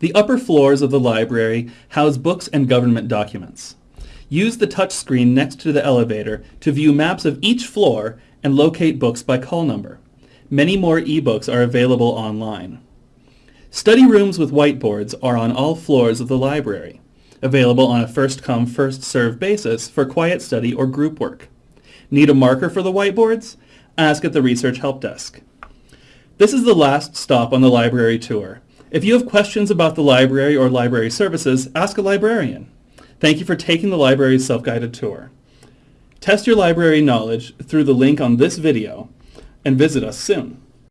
The upper floors of the library house books and government documents. Use the touchscreen next to the elevator to view maps of each floor and locate books by call number. Many more ebooks are available online. Study rooms with whiteboards are on all floors of the library, available on a first-come, first-served basis for quiet study or group work. Need a marker for the whiteboards? Ask at the Research Help Desk. This is the last stop on the library tour. If you have questions about the library or library services, ask a librarian. Thank you for taking the library's self-guided tour. Test your library knowledge through the link on this video and visit us soon.